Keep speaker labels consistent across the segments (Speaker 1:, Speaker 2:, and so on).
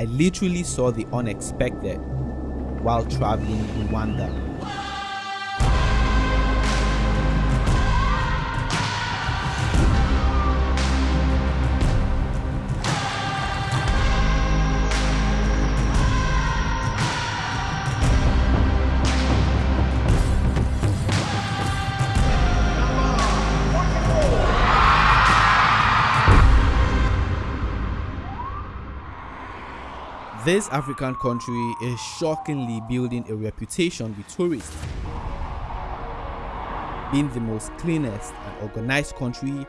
Speaker 1: I literally saw the unexpected while traveling in Rwanda. This African country is shockingly building a reputation with tourists. Being the most cleanest and organized country,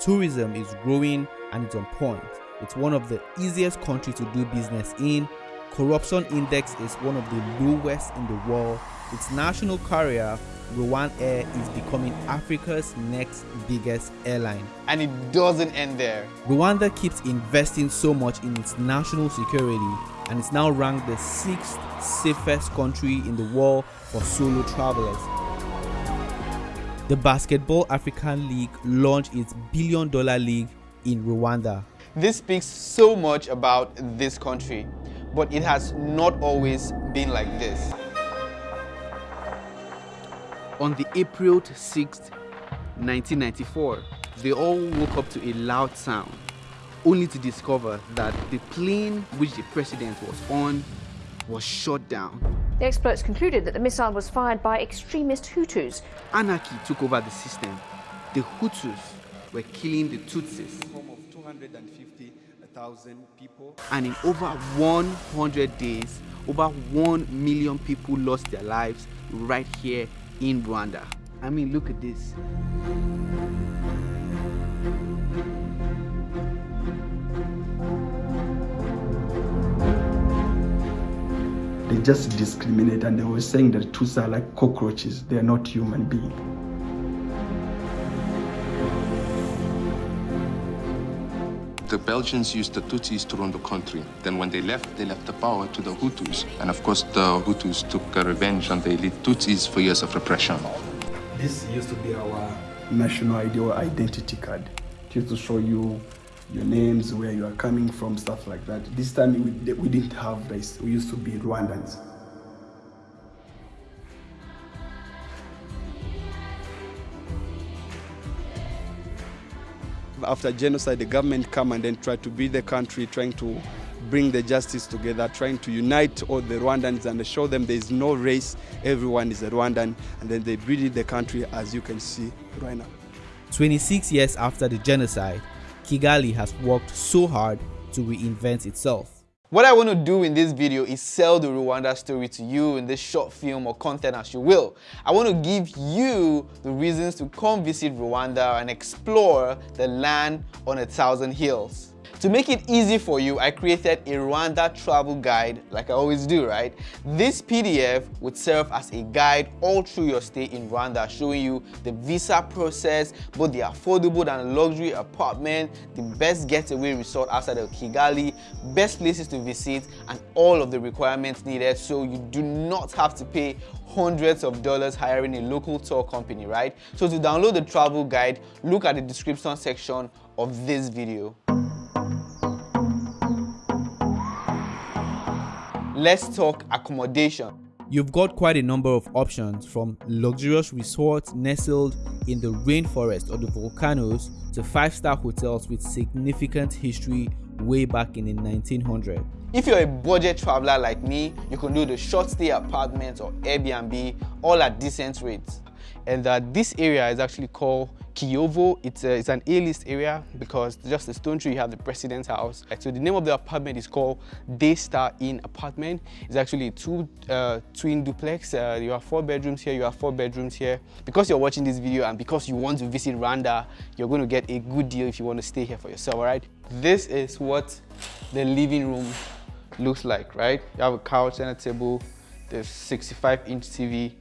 Speaker 1: tourism is growing and it's on point. It's one of the easiest countries to do business in. Corruption index is one of the lowest in the world. Its national carrier RwandAir is becoming Africa's next biggest airline.
Speaker 2: And it doesn't end there.
Speaker 1: Rwanda keeps investing so much in its national security and is now ranked the sixth safest country in the world for solo travelers. The Basketball African League launched its billion dollar league in Rwanda.
Speaker 2: This speaks so much about this country, but it has not always been like this. On the April 6th, 1994, they all woke up to a loud sound only to discover that the plane which the president was on was shot down.
Speaker 3: The experts concluded that the missile was fired by extremist Hutus.
Speaker 2: Anarchy took over the system. The Hutus were killing the Tutsis. And in over 100 days, over 1 million people lost their lives right here in Rwanda. I mean, look at this.
Speaker 4: They just discriminate and they were saying that Tutsis are like cockroaches, they are not human beings.
Speaker 5: The Belgians used the Tutsis to run the country. Then when they left, they left the power to the Hutus. And of course, the Hutus took revenge on the elite Tutsis for years of repression.
Speaker 4: This used to be our national ID or identity card. It used to show you your names, where you are coming from, stuff like that. This time we, we didn't have this. We used to be Rwandans.
Speaker 6: After genocide, the government come and then try to build the country, trying to bring the justice together, trying to unite all the Rwandans and show them there is no race, everyone is a Rwandan, and then they build the country as you can see right now.
Speaker 1: 26 years after the genocide, Kigali has worked so hard to reinvent itself.
Speaker 2: What I want to do in this video is sell the Rwanda story to you in this short film or content as you will. I want to give you the reasons to come visit Rwanda and explore the land on a thousand hills. To make it easy for you, I created a Rwanda travel guide like I always do, right? This PDF would serve as a guide all through your stay in Rwanda, showing you the visa process, both the affordable and luxury apartment, the best getaway resort outside of Kigali, best places to visit, and all of the requirements needed so you do not have to pay hundreds of dollars hiring a local tour company, right? So to download the travel guide, look at the description section of this video. Let's talk accommodation.
Speaker 1: You've got quite a number of options from luxurious resorts nestled in the rainforest or the volcanoes to five-star hotels with significant history way back in the 1900s.
Speaker 2: If you're a budget traveler like me, you can do the short stay apartments or Airbnb all at decent rates. And uh, this area is actually called Kiyovu. It's, a, it's an A-list area because just the stone tree you have the president's house. So the name of the apartment is called Daystar Inn Apartment. It's actually two uh, twin duplex. Uh, you have four bedrooms here, you have four bedrooms here. Because you're watching this video and because you want to visit Rwanda, you're going to get a good deal if you want to stay here for yourself, all right? This is what the living room looks like, right? You have a couch and a table, there's 65 inch TV.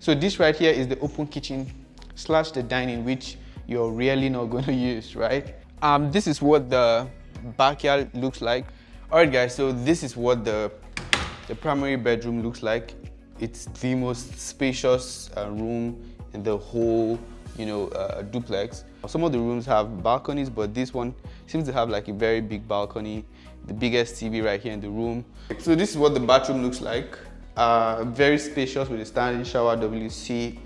Speaker 2: So this right here is the open kitchen slash the dining, which you're really not going to use, right? Um, this is what the backyard looks like. All right, guys, so this is what the, the primary bedroom looks like. It's the most spacious uh, room in the whole, you know, uh, duplex. Some of the rooms have balconies, but this one seems to have like a very big balcony. the biggest TV right here in the room. So this is what the bathroom looks like. Uh, very spacious with a standing shower, WC,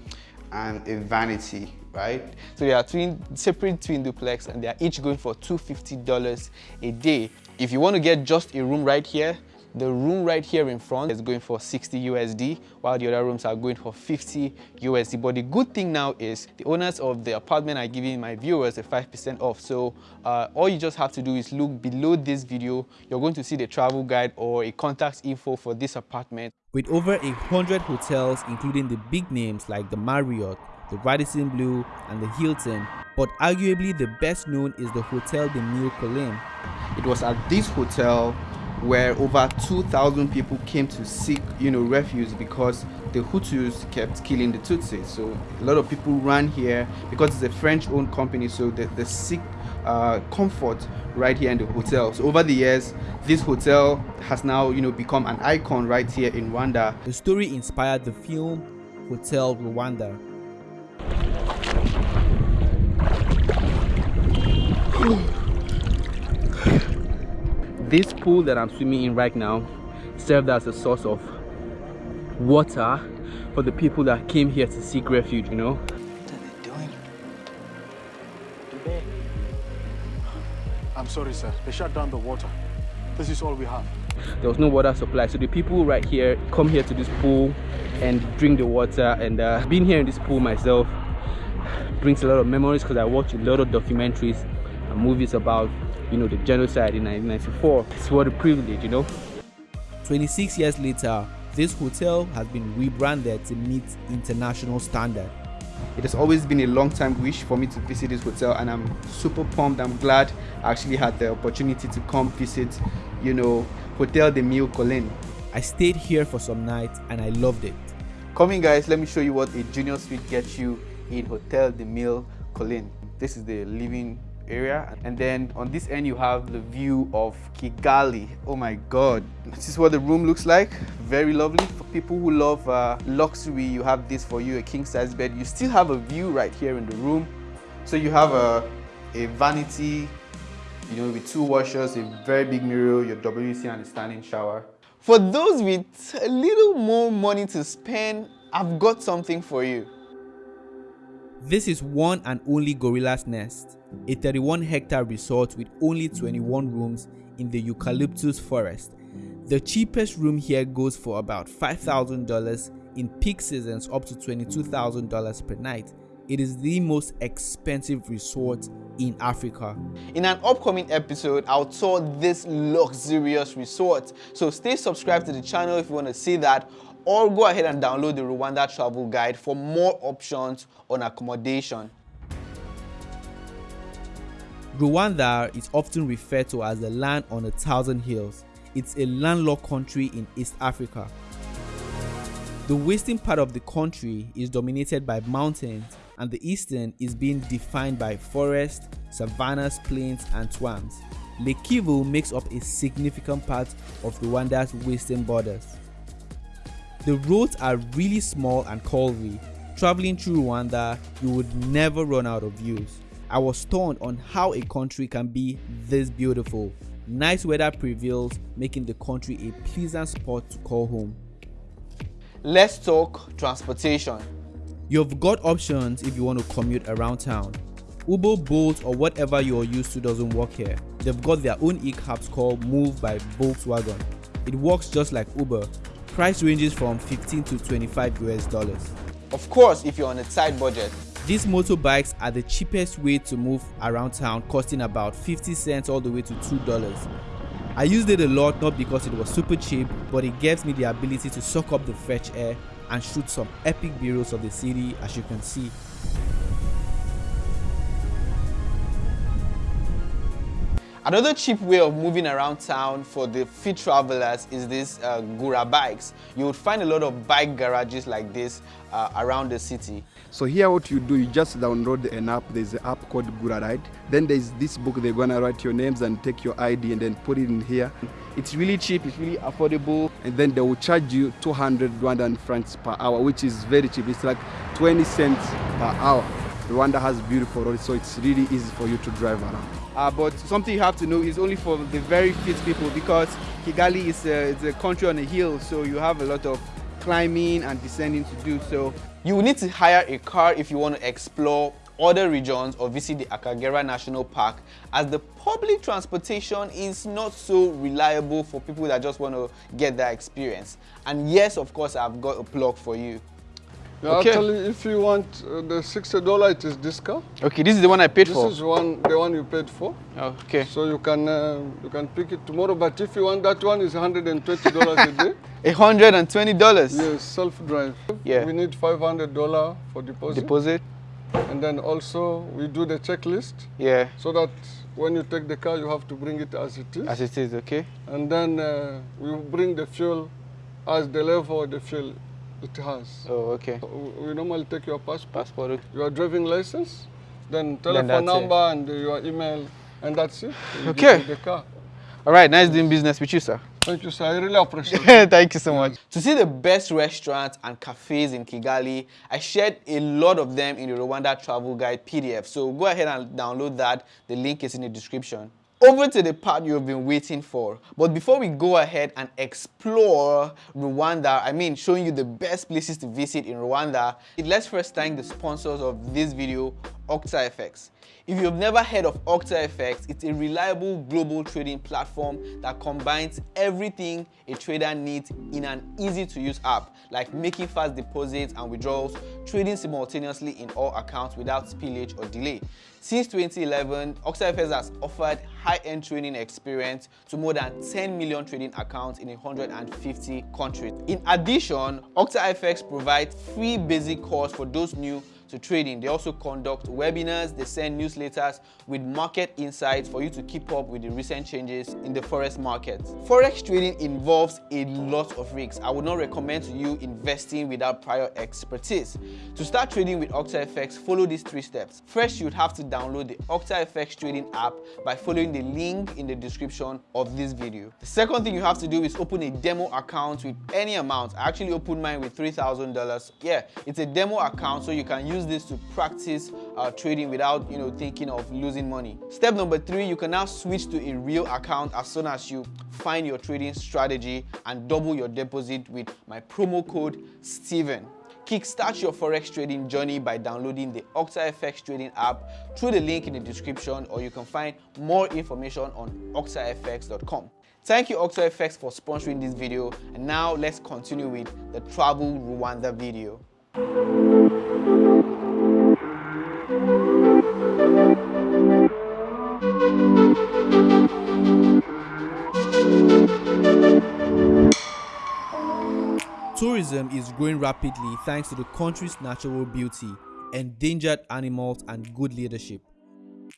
Speaker 2: and a vanity, right? So they are twin, separate twin duplex and they are each going for $250 a day. If you want to get just a room right here, the room right here in front is going for 60 USD, while the other rooms are going for 50 USD. But the good thing now is the owners of the apartment are giving my viewers a 5% off. So uh, all you just have to do is look below this video. You're going to see the travel guide or a contact info for this apartment.
Speaker 1: With over a hundred hotels, including the big names like the Marriott, the Radisson Blu, and the Hilton, but arguably the best known is the Hotel de Mille Collines.
Speaker 2: It was at this hotel where over 2,000 people came to seek, you know, refuge because the Hutus kept killing the Tutsis. So a lot of people ran here because it's a French-owned company, so they, they seek uh, comfort right here in the hotel. So over the years, this hotel has now, you know, become an icon right here in Rwanda.
Speaker 1: The story inspired the film Hotel Rwanda.
Speaker 2: this pool that I'm swimming in right now served as a source of water for the people that came here to seek refuge, you know.
Speaker 7: What are they doing? I'm sorry, sir. They shut down the water. This is all we have.
Speaker 2: There was no water supply, so the people right here come here to this pool and drink the water. And uh, being here in this pool myself brings a lot of memories because I watch a lot of documentaries and movies about you know, the genocide in 1994. It's what a privilege, you know.
Speaker 1: 26 years later, this hotel has been rebranded to meet international standard.
Speaker 2: It has always been a long time wish for me to visit this hotel and I'm super pumped. I'm glad I actually had the opportunity to come visit, you know, Hotel de Mille Collines.
Speaker 1: I stayed here for some nights and I loved it.
Speaker 2: Coming guys, let me show you what a junior suite gets you in Hotel de Mille Collines. This is the living area. And then on this end you have the view of Kigali. Oh my god. This is what the room looks like. Very lovely. For people who love uh, luxury you have this for you a king size bed. You still have a view right here in the room. So you have a, a vanity you know with two washers a very big mirror your WC and a standing shower. For those with a little more money to spend I've got something for you
Speaker 1: this is one and only Gorilla's Nest, a 31 hectare resort with only 21 rooms in the eucalyptus forest. The cheapest room here goes for about $5,000 in peak seasons up to $22,000 per night. It is the most expensive resort in Africa.
Speaker 2: In an upcoming episode, I'll tour this luxurious resort. So stay subscribed to the channel if you want to see that or go ahead and download the Rwanda travel guide for more options on accommodation.
Speaker 1: Rwanda is often referred to as the land on a thousand hills. It's a landlocked country in East Africa. The western part of the country is dominated by mountains and the eastern is being defined by forests, savannas, plains and swamps. Lake Kivu makes up a significant part of Rwanda's western borders. The roads are really small and curvy. Traveling through Rwanda, you would never run out of views. I was stunned on how a country can be this beautiful. Nice weather prevails, making the country a pleasant spot to call home.
Speaker 2: Let's talk transportation.
Speaker 1: You've got options if you want to commute around town. Uber, Bolt or whatever you're used to doesn't work here. They've got their own e-cabs called Move by Volkswagen. It works just like Uber, Price ranges from 15 to 25 US dollars.
Speaker 2: Of course, if you're on a tight budget.
Speaker 1: These motorbikes are the cheapest way to move around town, costing about 50 cents all the way to $2. I used it a lot not because it was super cheap, but it gives me the ability to suck up the fresh air and shoot some epic videos of the city as you can see.
Speaker 2: Another cheap way of moving around town for the fit travelers is this uh, Gura bikes. You would find a lot of bike garages like this uh, around the city.
Speaker 6: So here what you do, you just download an app. There's an app called Gura Ride. Then there's this book, they're gonna write your names and take your ID and then put it in here.
Speaker 2: It's really cheap, it's really affordable.
Speaker 6: And then they will charge you 200 Rwandan francs per hour, which is very cheap. It's like 20 cents per hour. Rwanda has beautiful roads, so it's really easy for you to drive around.
Speaker 2: Uh, but something you have to know is only for the very fit people because Kigali is a, it's a country on a hill, so you have a lot of climbing and descending to do. So you will need to hire a car if you want to explore other regions or visit the Akagera National Park as the public transportation is not so reliable for people that just want to get that experience. And yes, of course, I've got a plug for you.
Speaker 8: Yeah, okay. Actually, if you want uh, the sixty dollar, it is discount.
Speaker 2: Okay, this is the one I paid
Speaker 8: this
Speaker 2: for.
Speaker 8: This is one, the one you paid for.
Speaker 2: Oh, okay.
Speaker 8: So you can uh, you can pick it tomorrow. But if you want that one, is hundred and twenty dollars a day.
Speaker 2: A hundred and twenty dollars.
Speaker 8: Yes, self drive.
Speaker 2: Yeah.
Speaker 8: We need five hundred dollar for deposit.
Speaker 2: Deposit.
Speaker 8: And then also we do the checklist.
Speaker 2: Yeah.
Speaker 8: So that when you take the car, you have to bring it as it is.
Speaker 2: As it is, okay.
Speaker 8: And then uh, we bring the fuel as the level of the fuel it has.
Speaker 2: Oh, okay.
Speaker 8: We normally take your passport,
Speaker 2: passport.
Speaker 8: your driving license, then telephone then number it. and your email, and that's it.
Speaker 2: You okay.
Speaker 8: The car.
Speaker 2: All right, nice doing business with you, sir.
Speaker 8: Thank you, sir. I really appreciate it.
Speaker 2: Thank you so much. To see the best restaurants and cafes in Kigali, I shared a lot of them in the Rwanda Travel Guide PDF. So go ahead and download that. The link is in the description over to the part you've been waiting for. But before we go ahead and explore Rwanda, I mean showing you the best places to visit in Rwanda, let's first thank the sponsors of this video, OctaFX. If you've never heard of OctaFX, it's a reliable global trading platform that combines everything a trader needs in an easy to use app, like making fast deposits and withdrawals, trading simultaneously in all accounts without spillage or delay. Since 2011, OctaFX has offered high-end trading experience to more than 10 million trading accounts in 150 countries. In addition, OctaFX provides free basic course for those new to trading. They also conduct webinars, they send newsletters with market insights for you to keep up with the recent changes in the forex market. Forex trading involves a lot of risks. I would not recommend to you investing without prior expertise. To start trading with OctaFX, follow these three steps. First, you'd have to download the OctaFX trading app by following the link in the description of this video. The second thing you have to do is open a demo account with any amount. I actually opened mine with $3,000. Yeah, it's a demo account so you can use use this to practice uh, trading without you know thinking of losing money. Step number three, you can now switch to a real account as soon as you find your trading strategy and double your deposit with my promo code Steven. Kickstart your forex trading journey by downloading the OctaFX trading app through the link in the description or you can find more information on octafx.com. Thank you OctaFX for sponsoring this video and now let's continue with the travel Rwanda video.
Speaker 1: Tourism is growing rapidly thanks to the country's natural beauty, endangered animals, and good leadership.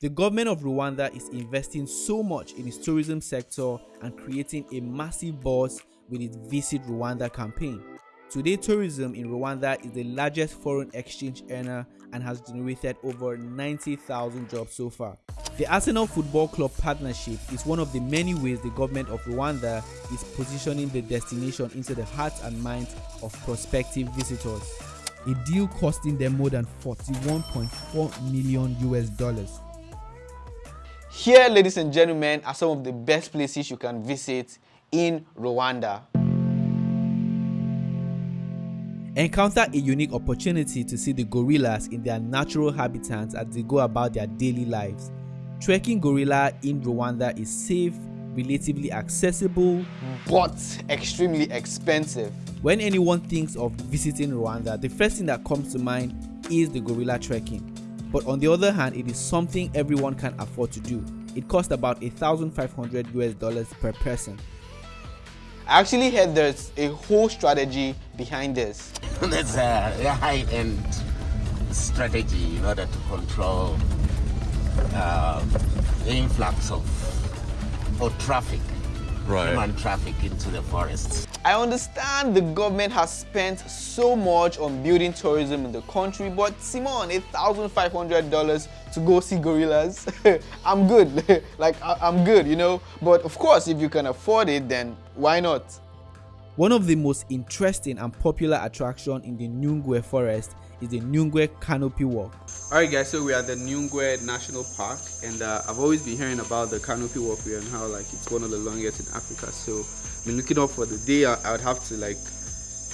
Speaker 1: The government of Rwanda is investing so much in its tourism sector and creating a massive buzz with its Visit Rwanda campaign. Today, tourism in Rwanda is the largest foreign exchange earner and has generated over 90,000 jobs so far. The Arsenal Football Club partnership is one of the many ways the government of Rwanda is positioning the destination into the hearts and minds of prospective visitors. A deal costing them more than 41.4 million US dollars.
Speaker 2: Here, ladies and gentlemen, are some of the best places you can visit in Rwanda.
Speaker 1: Encounter a unique opportunity to see the gorillas in their natural habitats as they go about their daily lives. Trekking gorilla in Rwanda is safe, relatively accessible,
Speaker 2: but extremely expensive.
Speaker 1: When anyone thinks of visiting Rwanda, the first thing that comes to mind is the gorilla trekking. But on the other hand, it is something everyone can afford to do. It costs about 1,500 US dollars per person.
Speaker 2: I actually heard there's a whole strategy behind this.
Speaker 9: There's a, high-end strategy in order to control uh, the influx of or traffic, right. human traffic into the forests.
Speaker 2: I understand the government has spent so much on building tourism in the country, but Simon, $1,500 to go see gorillas, I'm good. like, I I'm good, you know? But of course, if you can afford it, then why not? One of the most interesting and popular attraction in the Nyungwe forest is the Nyungwe Canopy Walk.
Speaker 10: Alright guys, so we are at the Nyungwe National Park and uh, I've always been hearing about the Canopy Walkway and how like it's one of the longest in Africa. So I've been looking up for the day I, I would have to like,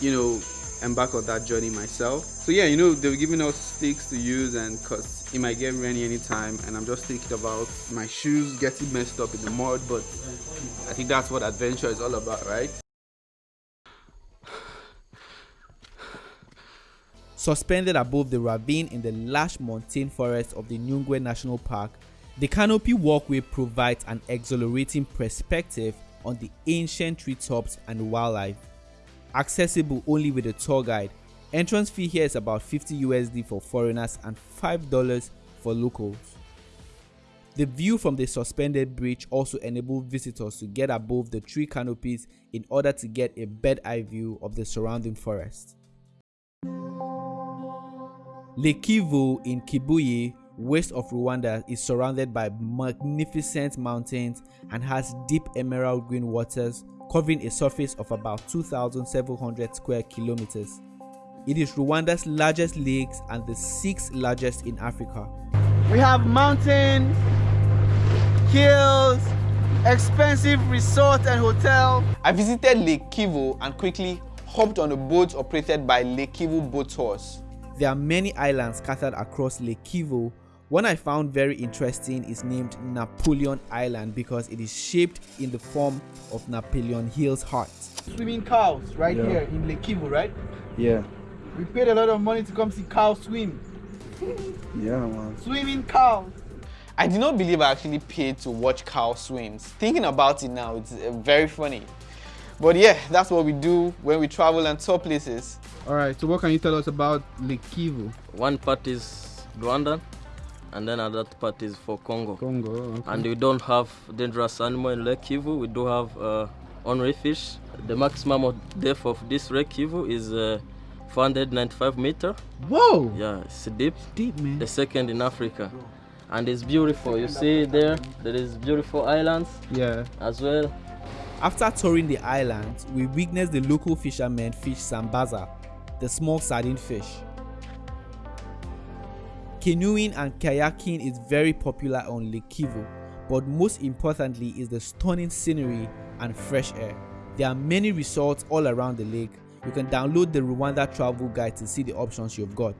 Speaker 10: you know, embark on that journey myself. So yeah, you know, they were giving us sticks to use and cause it might get rainy anytime and I'm just thinking about my shoes getting messed up in the mud, but I think that's what adventure is all about, right?
Speaker 2: Suspended above the ravine in the lush mountain forest of the Nyungwe National Park, the canopy walkway provides an exhilarating perspective on the ancient treetops and wildlife. Accessible only with a tour guide, entrance fee here is about 50 USD for foreigners and $5 for locals. The view from the suspended bridge also enables visitors to get above the tree canopies in order to get a bird eye view of the surrounding forest. Lake Kivu in Kibuye, west of Rwanda, is surrounded by magnificent mountains and has deep emerald green waters covering a surface of about 2,700 square kilometers. It is Rwanda's largest lakes and the sixth largest in Africa.
Speaker 10: We have mountains, hills, expensive resort and hotel. I visited Lake Kivu and quickly hopped on a boat operated by Lake Kivu Boat Tours.
Speaker 2: There are many islands scattered across Lake Kivu. One I found very interesting is named Napoleon Island because it is shaped in the form of Napoleon Hill's heart.
Speaker 10: Swimming cows right yeah. here in Lake Kivu, right?
Speaker 6: Yeah.
Speaker 10: We paid a lot of money to come see cows swim.
Speaker 6: yeah, man.
Speaker 10: Swimming cows. I did not believe I actually paid to watch cows swim. Thinking about it now, it's uh, very funny. But yeah, that's what we do when we travel and tour places.
Speaker 2: All right, so what can you tell us about Lake Kivu?
Speaker 11: One part is Rwanda, and then another part is for Congo.
Speaker 2: Congo, okay.
Speaker 11: And we don't have dangerous animal in Lake Kivu. We do have uh, ornery fish. The maximum of depth of this Lake Kivu is uh, 495 meter.
Speaker 2: Whoa!
Speaker 11: Yeah, it's deep.
Speaker 2: Deep, man.
Speaker 11: The second in Africa. And it's beautiful. You see there, there is beautiful islands.
Speaker 2: Yeah.
Speaker 11: As well.
Speaker 2: After touring the islands, we witnessed the local fishermen fish sambaza, the small sardine fish. Canoeing and kayaking is very popular on Lake Kivu, but most importantly is the stunning scenery and fresh air. There are many resorts all around the lake. You can download the Rwanda travel guide to see the options you've got.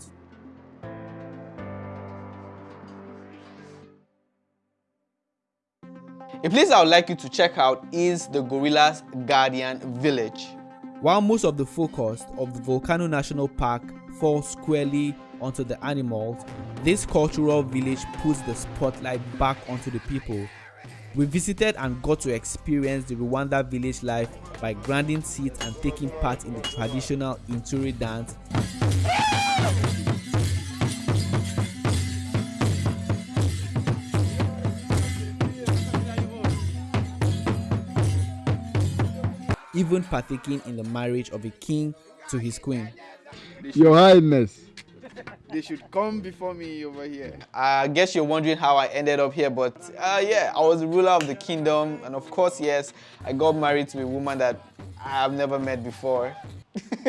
Speaker 10: A place I would like you to check out is the Gorillas Guardian Village.
Speaker 2: While most of the focus of the Volcano National Park falls squarely onto the animals, this cultural village puts the spotlight back onto the people. We visited and got to experience the Rwanda village life by grinding seats and taking part in the traditional Intore dance. even partaking in the marriage of a king to his queen.
Speaker 6: Your Highness.
Speaker 10: They should come before me over here. I guess you're wondering how I ended up here, but uh, yeah, I was the ruler of the kingdom. And of course, yes, I got married to a woman that I have never met before.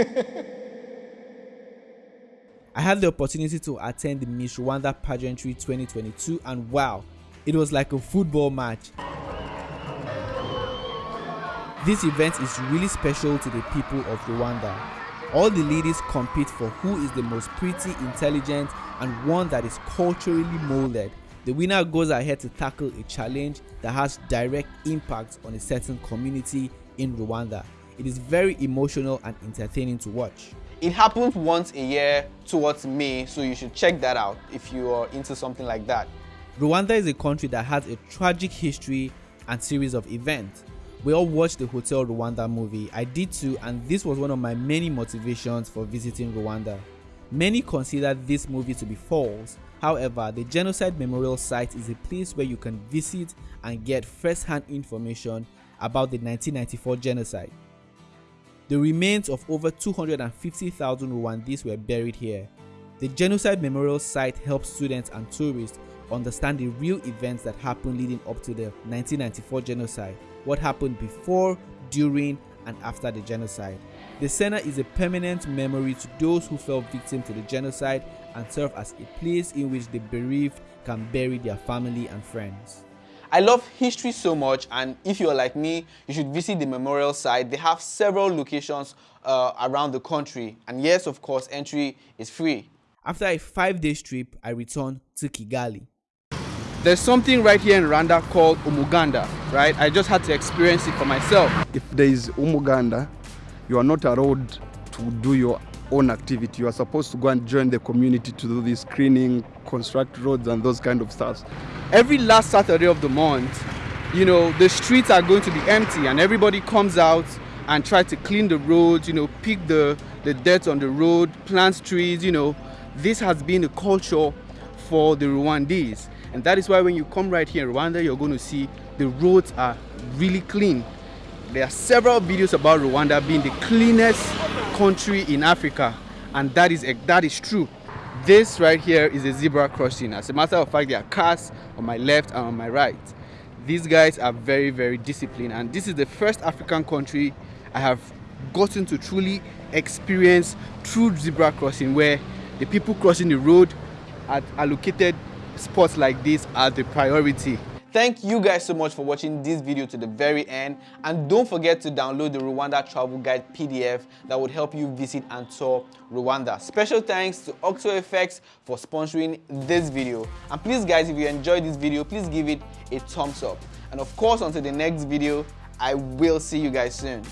Speaker 2: I had the opportunity to attend the Miss Rwanda pageantry 2022 and wow, it was like a football match. This event is really special to the people of Rwanda. All the ladies compete for who is the most pretty, intelligent, and one that is culturally molded. The winner goes ahead to tackle a challenge that has direct impact on a certain community in Rwanda. It is very emotional and entertaining to watch.
Speaker 10: It happens once a year towards May, so you should check that out if you are into something like that.
Speaker 2: Rwanda is a country that has a tragic history and series of events. We all watched the Hotel Rwanda movie. I did too, and this was one of my many motivations for visiting Rwanda. Many consider this movie to be false. However, the Genocide Memorial Site is a place where you can visit and get first-hand information about the 1994 genocide. The remains of over 250,000 Rwandese were buried here. The Genocide Memorial Site helps students and tourists understand the real events that happened leading up to the 1994 genocide what happened before, during,
Speaker 1: and after the genocide. The center is a permanent memory to those who fell victim to the genocide and serve as a place in which the bereaved can bury their family and friends.
Speaker 2: I love history so much and if you're like me, you should visit the memorial site. They have several locations uh, around the country and yes, of course, entry is free.
Speaker 1: After a five-day trip, I returned to Kigali.
Speaker 2: There's something right here in Rwanda called Umuganda, right? I just had to experience it for myself.
Speaker 6: If there is Umuganda, you are not allowed to do your own activity. You are supposed to go and join the community to do this screening, construct roads and those kind of stuff.
Speaker 2: Every last Saturday of the month, you know, the streets are going to be empty and everybody comes out and try to clean the roads, you know, pick the, the dirt on the road, plant trees, you know. This has been a culture for the Rwandese. And that is why when you come right here in Rwanda, you're going to see the roads are really clean. There are several videos about Rwanda being the cleanest country in Africa. And that is, that is true. This right here is a zebra crossing. As a matter of fact, there are cars on my left and on my right. These guys are very, very disciplined. And this is the first African country I have gotten to truly experience true zebra crossing where the people crossing the road are allocated spots like this are the priority. Thank you guys so much for watching this video to the very end and don't forget to download the Rwanda Travel Guide PDF that would help you visit and tour Rwanda. Special thanks to OctaFX for sponsoring this video. And please guys, if you enjoyed this video, please give it a thumbs up. And of course, until the next video, I will see you guys soon.